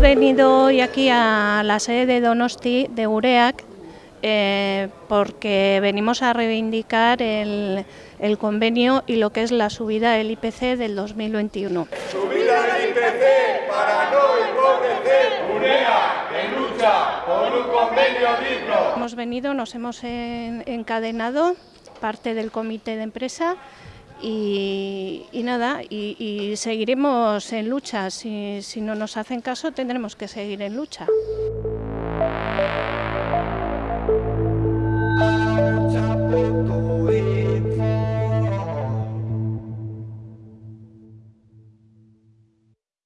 venido hoy aquí a la sede de Donosti de UREAC eh, porque venimos a reivindicar el, el, convenio y lo que es la subida del IPC del 2021. Subida del IPC para no empobrecer UREAC en lucha por un convenio digno. Hemos venido, nos hemos encadenado, parte del comité de empresa, y, nada, y, y, seguiremos en lucha. Si, si no nos hacen caso, tendremos que seguir en lucha.